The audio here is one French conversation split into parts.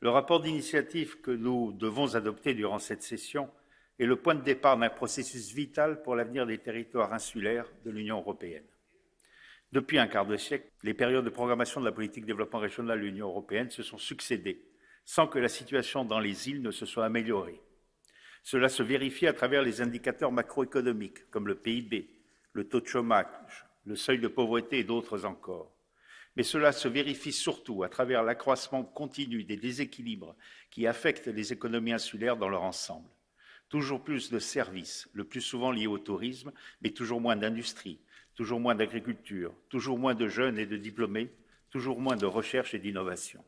Le rapport d'initiative que nous devons adopter durant cette session est le point de départ d'un processus vital pour l'avenir des territoires insulaires de l'Union européenne. Depuis un quart de siècle, les périodes de programmation de la politique de développement régional de l'Union européenne se sont succédées sans que la situation dans les îles ne se soit améliorée. Cela se vérifie à travers les indicateurs macroéconomiques comme le PIB, le taux de chômage, le seuil de pauvreté et d'autres encore. Mais cela se vérifie surtout à travers l'accroissement continu des déséquilibres qui affectent les économies insulaires dans leur ensemble. Toujours plus de services, le plus souvent liés au tourisme, mais toujours moins d'industrie, toujours moins d'agriculture, toujours moins de jeunes et de diplômés, toujours moins de recherche et d'innovation.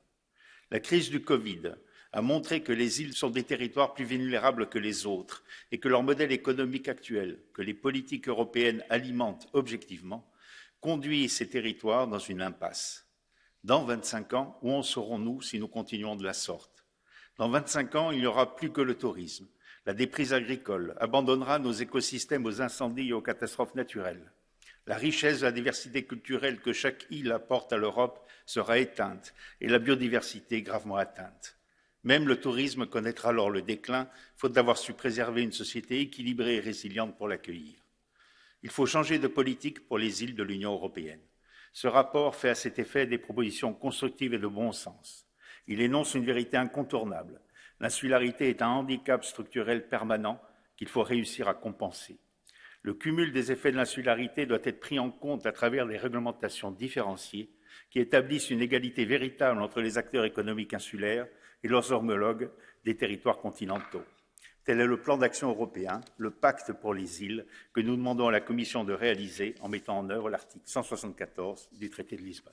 La crise du Covid a montré que les îles sont des territoires plus vulnérables que les autres et que leur modèle économique actuel, que les politiques européennes alimentent objectivement, conduit ces territoires dans une impasse. Dans 25 ans, où en serons-nous si nous continuons de la sorte? Dans 25 ans, il n'y aura plus que le tourisme. La déprise agricole abandonnera nos écosystèmes aux incendies et aux catastrophes naturelles. La richesse la diversité culturelle que chaque île apporte à l'Europe sera éteinte et la biodiversité gravement atteinte. Même le tourisme connaîtra alors le déclin, faute d'avoir su préserver une société équilibrée et résiliente pour l'accueillir. Il faut changer de politique pour les îles de l'Union européenne. Ce rapport fait à cet effet des propositions constructives et de bon sens. Il énonce une vérité incontournable. L'insularité est un handicap structurel permanent qu'il faut réussir à compenser. Le cumul des effets de l'insularité doit être pris en compte à travers des réglementations différenciées qui établissent une égalité véritable entre les acteurs économiques insulaires et leurs homologues des territoires continentaux. Tel est le plan d'action européen, le pacte pour les îles, que nous demandons à la Commission de réaliser en mettant en œuvre l'article 174 du traité de Lisbonne.